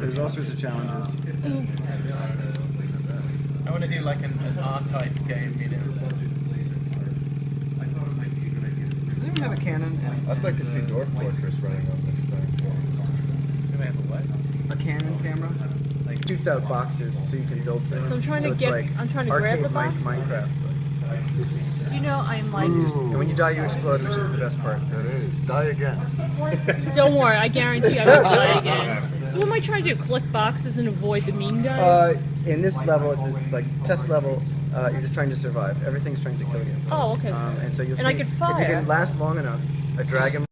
There's all sorts of challenges. I want to do like an, an R-type game, you know. Does anyone have a cannon? I'd like to see Dwarf Fortress running on this thing. Do we have a what? a cannon camera. Like shoots out boxes so you can build things. So I'm trying to get- Like I'm trying to grab the box? Min- Minecraft. Do you know I'm like? And when you die, you explode, which is the best part. That is. Die again. Don't worry, I guarantee I won't die again. I trying to do? Collect boxes and avoid the mean guys? Uh, in this level, it's this, like test level. Uh, you're just trying to survive. Everything's trying to kill you. oh, okay. Um, and so you'll and see I could if you can last long enough, a dragon